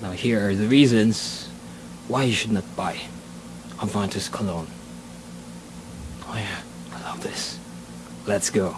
Now here are the reasons why you should not buy Aventus cologne. Oh yeah, I love this. Let's go.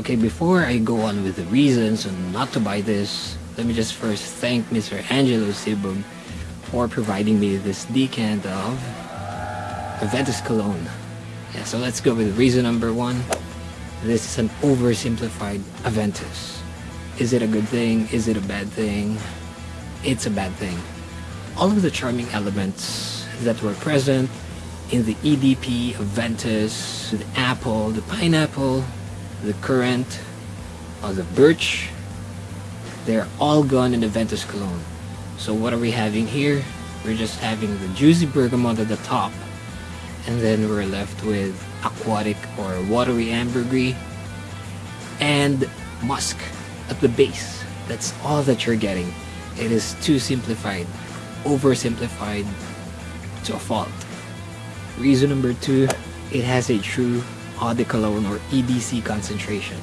Okay, before I go on with the reasons on not to buy this, let me just first thank Mr. Angelo Sibum for providing me this decant of Aventus Cologne. Yeah, so let's go with reason number one. This is an oversimplified Aventus. Is it a good thing? Is it a bad thing? It's a bad thing. All of the charming elements that were present in the EDP, Aventus, the apple, the pineapple, the currant, or the birch, they're all gone in the Ventus Cologne. So what are we having here? We're just having the juicy bergamot at the top, and then we're left with aquatic or watery ambergris, and musk at the base. That's all that you're getting. It is too simplified, oversimplified to a fault. Reason number two, it has a true eau de cologne or EDC concentration.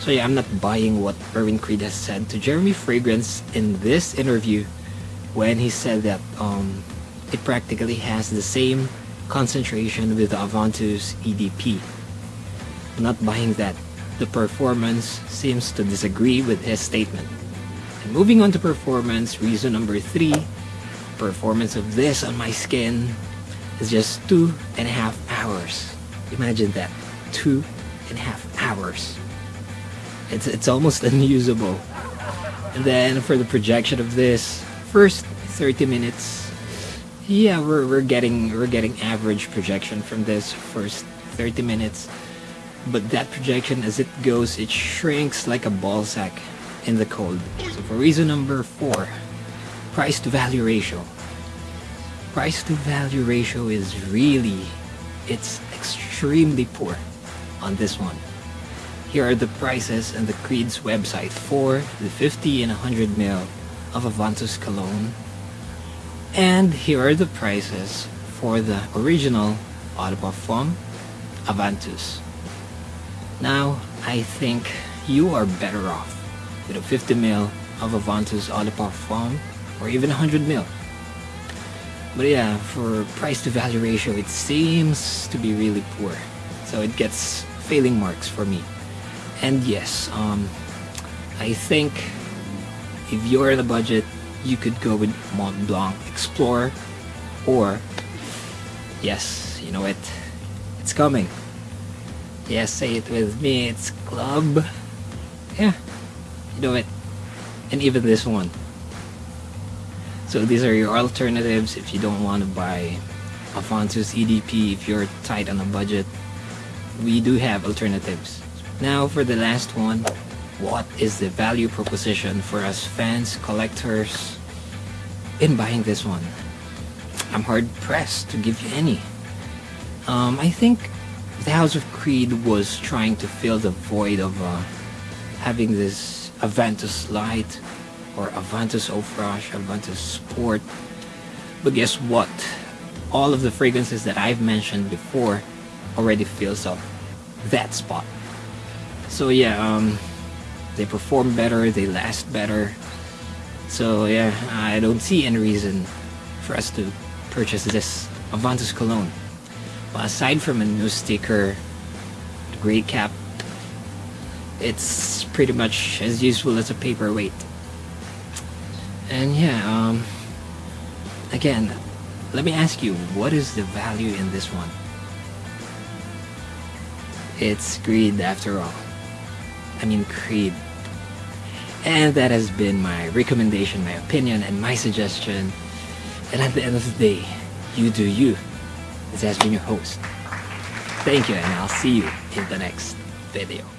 So yeah, I'm not buying what Erwin Creed has said to Jeremy Fragrance in this interview when he said that um, it practically has the same concentration with the Aventus EDP. I'm not buying that. The performance seems to disagree with his statement. And moving on to performance, reason number three, performance of this on my skin is just two and a half hours. Imagine that, two and a half hours. It's, it's almost unusable. And then for the projection of this, first 30 minutes, yeah, we're, we're getting we're getting average projection from this first 30 minutes. But that projection, as it goes, it shrinks like a ball sack in the cold. So for reason number four, price to value ratio. Price to value ratio is really, it's extremely poor on this one. Here are the prices on the Creed's website for the 50 and 100 ml of Aventus Cologne. And here are the prices for the original de Parfum Aventus. Now, I think you are better off with a 50 ml of Aventus de Parfum or even 100 ml. But yeah, for price to value ratio, it seems to be really poor. So it gets failing marks for me. And yes, um, I think if you're in the budget, you could go with Mont Blanc Explorer or yes, you know it, it's coming. Yes, say it with me, it's Club. Yeah, you know it. And even this one. So these are your alternatives if you don't want to buy Aventus EDP if you're tight on a budget. We do have alternatives. Now for the last one, what is the value proposition for us fans, collectors in buying this one? I'm hard pressed to give you any. Um, I think the House of Creed was trying to fill the void of uh, having this Aventus Light or Aventus Eau Fraiche, Aventus Sport. But guess what? All of the fragrances that I've mentioned before already fills up that spot. So yeah, um, they perform better, they last better. So yeah, I don't see any reason for us to purchase this Aventus Cologne. Aside from a new sticker, the gray cap, it's pretty much as useful as a paperweight and yeah um again let me ask you what is the value in this one? It's greed after all. I mean creed. And that has been my recommendation my opinion and my suggestion. And at the end of the day you do you. This has been your host. Thank you and I'll see you in the next video